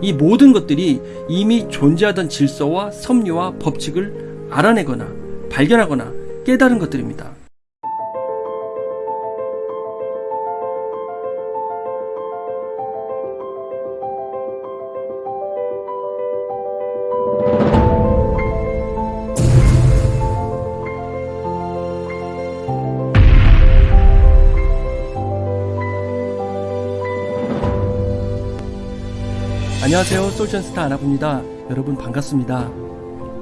이 모든 것들이 이미 존재하던 질서와 섭리와 법칙을 알아내거나 발견하거나 깨달은 것들입니다. 안녕하세요. 솔전스타 아나부입니다. 여러분 반갑습니다.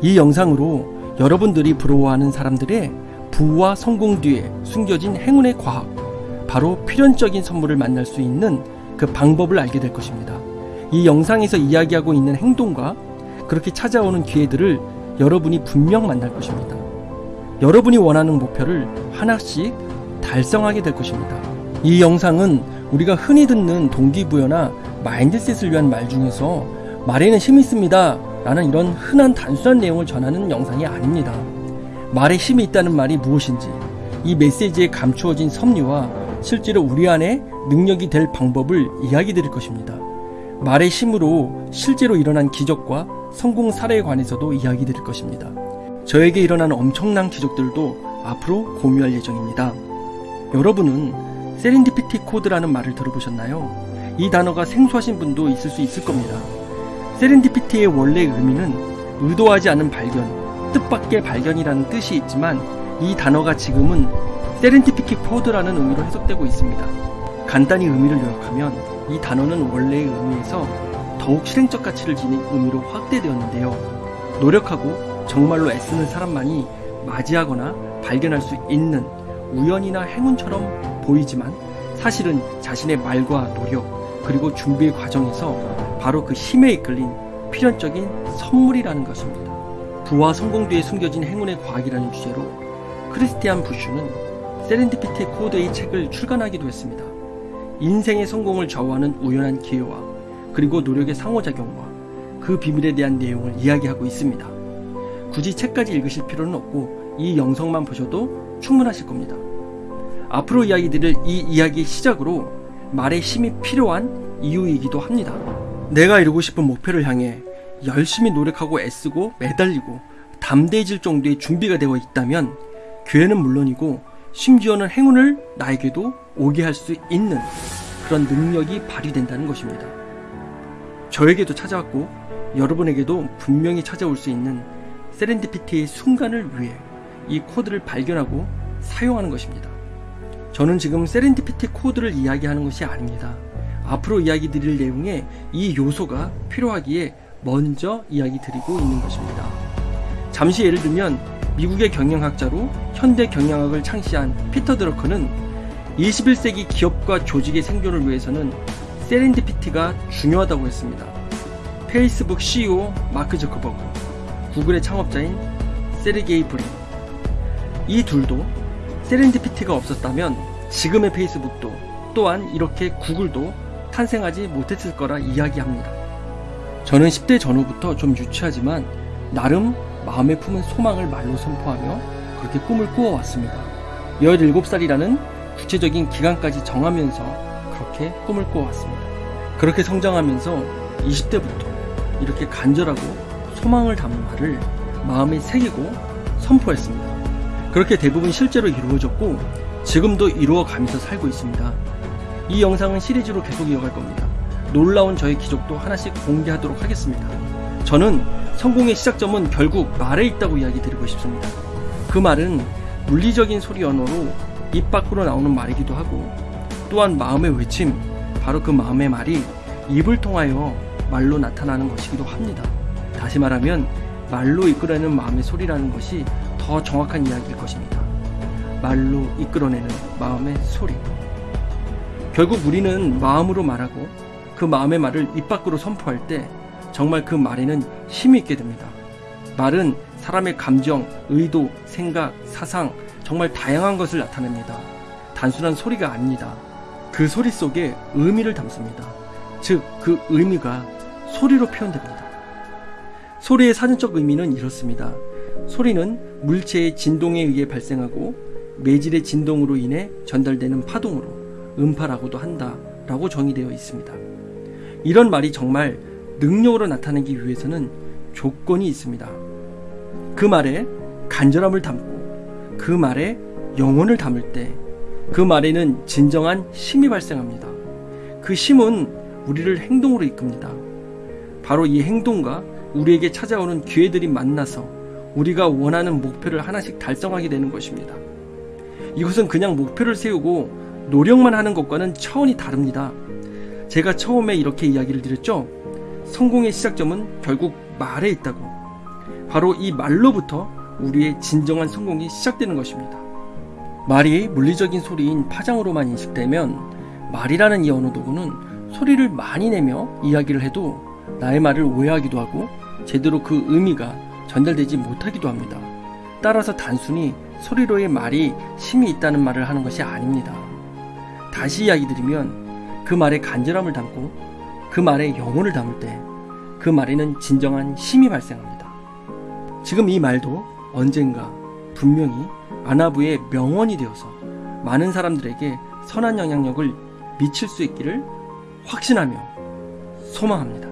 이 영상으로 여러분들이 부러워하는 사람들의 부와 성공 뒤에 숨겨진 행운의 과학 바로 필연적인 선물을 만날 수 있는 그 방법을 알게 될 것입니다. 이 영상에서 이야기하고 있는 행동과 그렇게 찾아오는 기회들을 여러분이 분명 만날 것입니다. 여러분이 원하는 목표를 하나씩 달성하게 될 것입니다. 이 영상은 우리가 흔히 듣는 동기부여나 mindset을 위한 말 중에서 말에는 힘이 있습니다 라는 이런 흔한 단순한 내용을 전하는 영상이 아닙니다. 말에 힘이 있다는 말이 무엇인지 이 메시지에 감추어진 섭리와 실제로 우리 안에 능력이 될 방법을 이야기 드릴 것입니다. 말의 힘으로 실제로 일어난 기적과 성공 사례에 관해서도 이야기 드릴 것입니다. 저에게 일어난 엄청난 기적들도 앞으로 공유할 예정입니다. 여러분은 세린디피티 코드라는 말을 들어보셨나요? 이 단어가 생소하신 분도 있을 수 있을 겁니다. 세렌디피티의 원래 의미는 의도하지 않은 발견, 뜻밖의 발견이라는 뜻이 있지만 이 단어가 지금은 세렌디피티 코드라는 의미로 해석되고 있습니다. 간단히 의미를 요약하면 이 단어는 원래의 의미에서 더욱 실행적 가치를 지닌 의미로 확대되었는데요. 노력하고 정말로 애쓰는 사람만이 맞이하거나 발견할 수 있는 우연이나 행운처럼 보이지만 사실은 자신의 말과 노력, 그리고 준비의 과정에서 바로 그 힘에 이끌린 필연적인 선물이라는 것입니다. 부와 성공 뒤에 숨겨진 행운의 과학이라는 주제로 크리스티안 부슈는 세렌디피티 코드의 책을 출간하기도 했습니다. 인생의 성공을 좌우하는 우연한 기회와 그리고 노력의 상호작용과 그 비밀에 대한 내용을 이야기하고 있습니다. 굳이 책까지 읽으실 필요는 없고 이 영상만 보셔도 충분하실 겁니다. 앞으로 이야기 드릴 이 이야기의 시작으로 말의 힘이 필요한 이유이기도 합니다. 내가 이루고 싶은 목표를 향해 열심히 노력하고 애쓰고 매달리고 담대해질 정도의 준비가 되어 있다면 기회는 물론이고 심지어는 행운을 나에게도 오게 할 수 있는 그런 능력이 발휘된다는 것입니다. 저에게도 찾아왔고 여러분에게도 분명히 찾아올 수 있는 세렌디피티의 순간을 위해 이 코드를 발견하고 사용하는 것입니다. 저는 지금 세렌디피티 코드를 이야기하는 것이 아닙니다. 앞으로 이야기 드릴 내용에 이 요소가 필요하기에 먼저 이야기 드리고 있는 것입니다. 잠시 예를 들면 미국의 경영학자로 현대 경영학을 창시한 피터 드러커는 21세기 기업과 조직의 생존을 위해서는 세렌디피티가 중요하다고 했습니다. 페이스북 CEO 마크 저커버그, 구글의 창업자인 세르게이 브린 이 둘도 세렌디피티가 없었다면 지금의 페이스북도 또한 이렇게 구글도 탄생하지 못했을 거라 이야기합니다. 저는 10대 전후부터 좀 유치하지만 나름 마음에 품은 소망을 말로 선포하며 그렇게 꿈을 꾸어왔습니다. 17살이라는 구체적인 기간까지 정하면서 그렇게 꿈을 꾸어왔습니다. 그렇게 성장하면서 20대부터 이렇게 간절하고 소망을 담은 말을 마음에 새기고 선포했습니다. 그렇게 대부분 실제로 이루어졌고 지금도 이루어가면서 살고 있습니다. 이 영상은 시리즈로 계속 이어갈 겁니다. 놀라운 저의 기적도 하나씩 공개하도록 하겠습니다. 저는 성공의 시작점은 결국 말에 있다고 이야기 드리고 싶습니다. 그 말은 물리적인 소리 언어로 입 밖으로 나오는 말이기도 하고 또한 마음의 외침, 바로 그 마음의 말이 입을 통하여 말로 나타나는 것이기도 합니다. 다시 말하면 말로 이끌어내는 마음의 소리라는 것이 더 정확한 이야기일 것입니다. 말로 이끌어내는 마음의 소리. 결국 우리는 마음으로 말하고 그 마음의 말을 입 밖으로 선포할 때 정말 그 말에는 힘이 있게 됩니다. 말은 사람의 감정, 의도, 생각, 사상, 정말 다양한 것을 나타냅니다. 단순한 소리가 아닙니다. 그 소리 속에 의미를 담습니다. 즉, 그 의미가 소리로 표현됩니다. 소리의 사전적 의미는 이렇습니다. 소리는 물체의 진동에 의해 발생하고 매질의 진동으로 인해 전달되는 파동으로 음파라고도 한다 라고 정의되어 있습니다. 이런 말이 정말 능력으로 나타내기 위해서는 조건이 있습니다. 그 말에 간절함을 담고 그 말에 영혼을 담을 때 그 말에는 진정한 힘이 발생합니다. 그 힘은 우리를 행동으로 이끕니다. 바로 이 행동과 우리에게 찾아오는 기회들이 만나서 우리가 원하는 목표를 하나씩 달성하게 되는 것입니다. 이것은 그냥 목표를 세우고 노력만 하는 것과는 차원이 다릅니다. 제가 처음에 이렇게 이야기를 드렸죠. 성공의 시작점은 결국 말에 있다고. 바로 이 말로부터 우리의 진정한 성공이 시작되는 것입니다. 말이 물리적인 소리인 파장으로만 인식되면 말이라는 이 언어 도구는 소리를 많이 내며 이야기를 해도 나의 말을 오해하기도 하고 제대로 그 의미가 전달되지 못하기도 합니다. 따라서 단순히 소리로의 말이 힘이 있다는 말을 하는 것이 아닙니다. 다시 이야기 드리면 그 말에 간절함을 담고 그 말에 영혼을 담을 때 그 말에는 진정한 힘이 발생합니다. 지금 이 말도 언젠가 분명히 아나부의 명언이 되어서 많은 사람들에게 선한 영향력을 미칠 수 있기를 확신하며 소망합니다.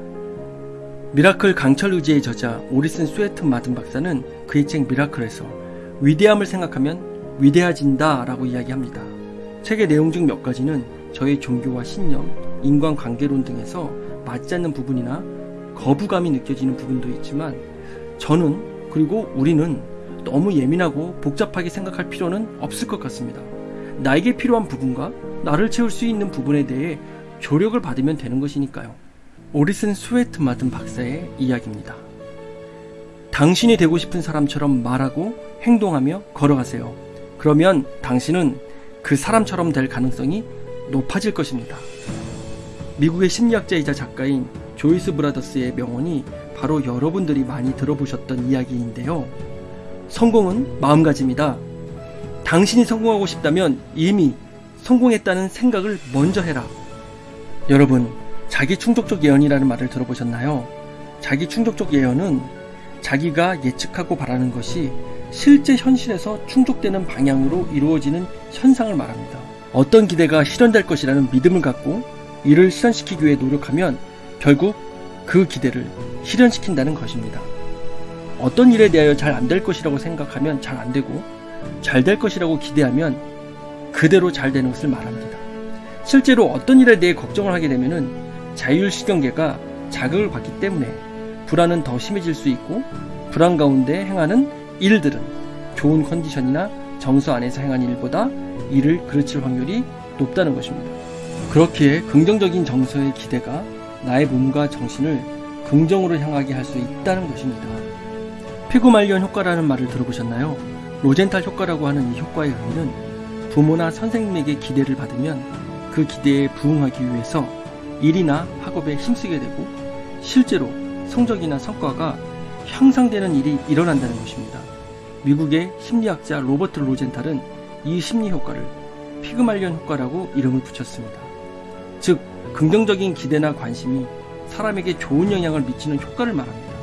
미라클 강철 의지의 저자 오리슨 스웨트 마든 박사는 그의 책 미라클에서 위대함을 생각하면 위대해진다 라고 이야기합니다. 책의 내용 중 몇 가지는 저의 종교와 신념, 인간관계론 등에서 맞지 않는 부분이나 거부감이 느껴지는 부분도 있지만 저는 그리고 우리는 너무 예민하고 복잡하게 생각할 필요는 없을 것 같습니다. 나에게 필요한 부분과 나를 채울 수 있는 부분에 대해 조력을 받으면 되는 것이니까요. 오리슨 스웨트 마든 박사의 이야기입니다. 당신이 되고 싶은 사람처럼 말하고 행동하며 걸어가세요. 그러면 당신은 그 사람처럼 될 가능성이 높아질 것입니다. 미국의 심리학자이자 작가인 조이스 브라더스의 명언이 바로 여러분들이 많이 들어보셨던 이야기인데요. 성공은 마음가짐이다. 당신이 성공하고 싶다면 이미 성공했다는 생각을 먼저 해라. 여러분, 자기 충족적 예언이라는 말을 들어보셨나요? 자기 충족적 예언은 자기가 예측하고 바라는 것이 실제 현실에서 충족되는 방향으로 이루어지는 현상을 말합니다. 어떤 기대가 실현될 것이라는 믿음을 갖고 이를 실현시키기 위해 노력하면 결국 그 기대를 실현시킨다는 것입니다. 어떤 일에 대하여 잘 안 될 것이라고 생각하면 잘 안 되고 잘 될 것이라고 기대하면 그대로 잘 되는 것을 말합니다. 실제로 어떤 일에 대해 걱정을 하게 되면은 자율신경계가 자극을 받기 때문에 불안은 더 심해질 수 있고 불안 가운데 행하는 일들은 좋은 컨디션이나 정서 안에서 행한 일보다 일을 그르칠 확률이 높다는 것입니다. 그렇기에 긍정적인 정서의 기대가 나의 몸과 정신을 긍정으로 향하게 할 수 있다는 것입니다. 피구말리언 효과라는 말을 들어보셨나요? 로젠탈 효과라고 하는 이 효과의 의미는 부모나 선생님에게 기대를 받으면 그 기대에 부응하기 위해서 일이나 학업에 힘쓰게 되고 실제로 성적이나 성과가 향상되는 일이 일어난다는 것입니다. 미국의 심리학자 로버트 로젠탈은 이 심리 효과를 피그말리언 효과라고 이름을 붙였습니다. 즉, 긍정적인 기대나 관심이 사람에게 좋은 영향을 미치는 효과를 말합니다.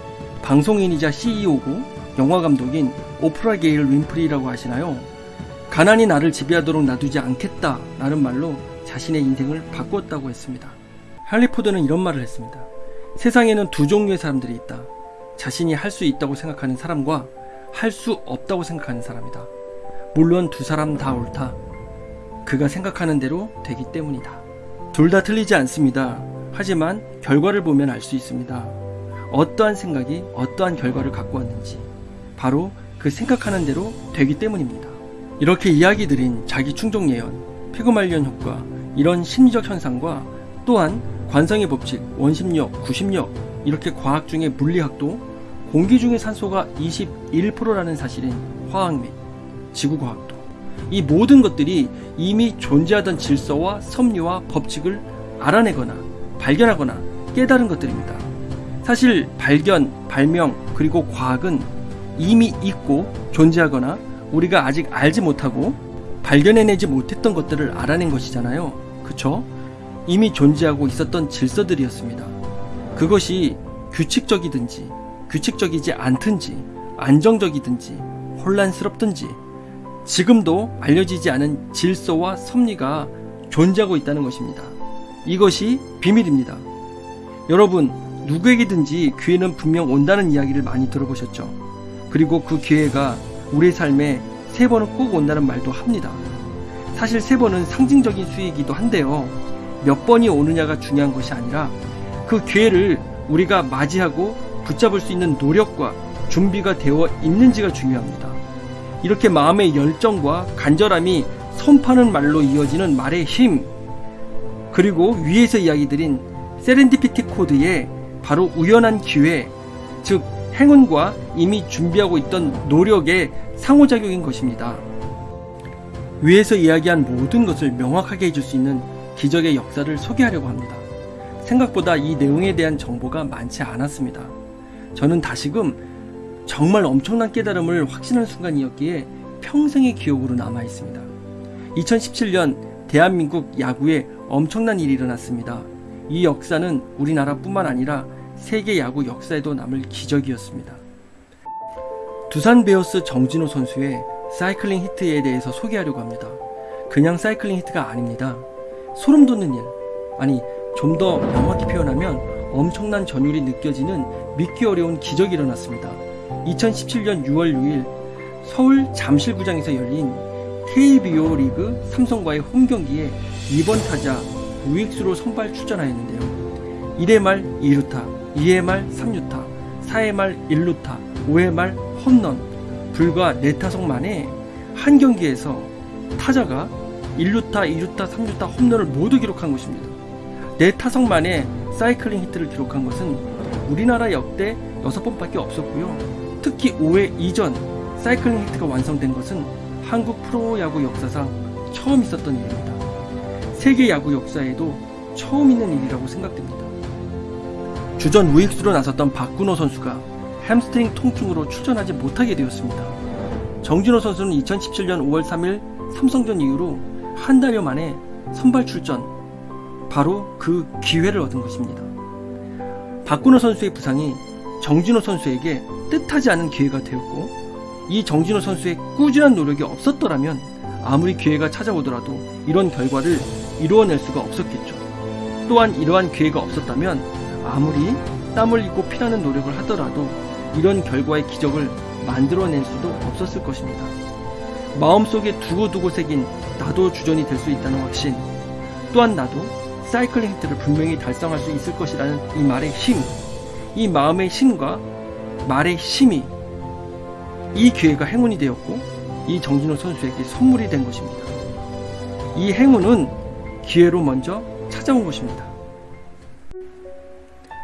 방송인이자 CEO고 영화 감독인 오프라 게일 윈프리라고 하시나요? 가난이 나를 지배하도록 놔두지 않겠다 라는 말로 자신의 인생을 바꾸었다고 했습니다. 할리포드는 이런 말을 했습니다. 세상에는 두 종류의 사람들이 있다. 자신이 할 수 있다고 생각하는 사람과 할 수 없다고 생각하는 사람이다. 물론 두 사람 다 옳다. 그가 생각하는 대로 되기 때문이다. 둘 다 틀리지 않습니다. 하지만 결과를 보면 알 수 있습니다. 어떠한 생각이 어떠한 결과를 갖고 왔는지 바로 그 생각하는 대로 되기 때문입니다. 이렇게 이야기 드린 자기 충족 예언, 피그말리언 효과, 이런 심리적 현상과 또한 관성의 법칙, 원심력, 구심력 이렇게 과학 중에 물리학도 공기 중의 산소가 21%라는 사실인 화학 및 지구과학도 이 모든 것들이 이미 존재하던 질서와 섭리와 법칙을 알아내거나 발견하거나 깨달은 것들입니다. 사실 발견, 발명, 그리고 과학은 이미 있고 존재하거나 우리가 아직 알지 못하고 발견해내지 못했던 것들을 알아낸 것이잖아요. 그쵸? 이미 존재하고 있었던 질서들이었습니다. 그것이 규칙적이든지 규칙적이지 않든지 안정적이든지 혼란스럽든지 지금도 알려지지 않은 질서와 섭리가 존재하고 있다는 것입니다. 이것이 비밀입니다. 여러분, 누구에게든지 기회는 분명 온다는 이야기를 많이 들어보셨죠. 그리고 그 기회가 우리 삶에 세 번은 꼭 온다는 말도 합니다. 사실 세 번은 상징적인 수이기도 한데요. 몇 번이 오느냐가 중요한 것이 아니라 그 기회를 우리가 맞이하고 붙잡을 수 있는 노력과 준비가 되어 있는지가 중요합니다. 이렇게 마음의 열정과 간절함이 선파는 말로 이어지는 말의 힘, 그리고 위에서 이야기 드린 세렌디피티 코드의 바로 우연한 기회, 즉 행운과 이미 준비하고 있던 노력의 상호작용인 것입니다. 위에서 이야기한 모든 것을 명확하게 해줄 수 있는 기적의 역사를 소개하려고 합니다. 생각보다 이 내용에 대한 정보가 많지 않았습니다. 저는 다시금 정말 엄청난 깨달음을 확신한 순간이었기에 평생의 기억으로 남아 있습니다. 2017년 대한민국 야구에 엄청난 일이 일어났습니다. 이 역사는 우리나라뿐만 아니라 세계 야구 역사에도 남을 기적이었습니다. 두산 베어스 정진호 선수의 사이클링 히트에 대해서 소개하려고 합니다. 그냥 사이클링 히트가 아닙니다. 소름 돋는 일. 아니, 좀 더 명확히 표현하면 엄청난 전율이 느껴지는 믿기 어려운 기적이 일어났습니다. 2017년 6월 6일 서울 잠실구장에서 열린 KBO 리그 삼성과의 홈 경기에 2번 타자 우익수로 선발 출전하였는데요. 1회 말 2루타, 2회 말 3루타, 4회 말 1루타, 5회 말 홈런, 불과 4타석 만에 한 경기에서 타자가 1루타, 2루타, 3루타 홈런을 모두 기록한 것입니다. 4타석 만에 사이클링 히트를 기록한 것은 우리나라 역대 6번밖에 없었고요. 특히 5회 이전 사이클링 히트가 완성된 것은 한국 프로야구 역사상 처음 있었던 일입니다. 세계 야구 역사에도 처음 있는 일이라고 생각됩니다. 주전 우익수로 나섰던 박건우 선수가 햄스트링 통증으로 출전하지 못하게 되었습니다. 정진호 선수는 2017년 5월 3일 삼성전 이후로 한 달여 만에 선발 출전, 바로 그 기회를 얻은 것입니다. 박건우 선수의 부상이 정진호 선수에게 뜻하지 않은 기회가 되었고, 이 정진호 선수의 꾸준한 노력이 없었더라면 아무리 기회가 찾아오더라도 이런 결과를 이루어낼 수가 없었겠죠. 또한 이러한 기회가 없었다면 아무리 땀 흘리고 피나는 노력을 하더라도 이런 결과의 기적을 만들어낼 수도 없었을 것입니다. 마음속에 두고두고 새긴 나도 주전이 될 수 있다는 확신, 또한 나도 사이클링 히트를 분명히 달성할 수 있을 것이라는 이 말의 힘, 이 마음의 힘과 말의 힘이 이 기회가 행운이 되었고 이 정진호 선수에게 선물이 된 것입니다. 이 행운은 기회로 먼저 찾아온 것입니다.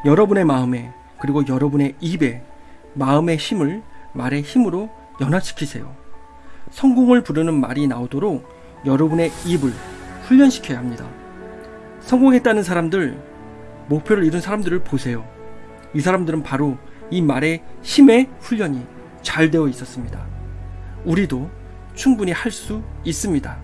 여러분의 마음에 그리고 여러분의 입에 마음의 힘을 말의 힘으로 연화시키세요. 성공을 부르는 말이 나오도록 여러분의 입을 훈련시켜야 합니다. 성공했다는 사람들, 목표를 이룬 사람들을 보세요. 이 사람들은 바로 이 말의 힘의 훈련이 잘 되어 있었습니다. 우리도 충분히 할 수 있습니다.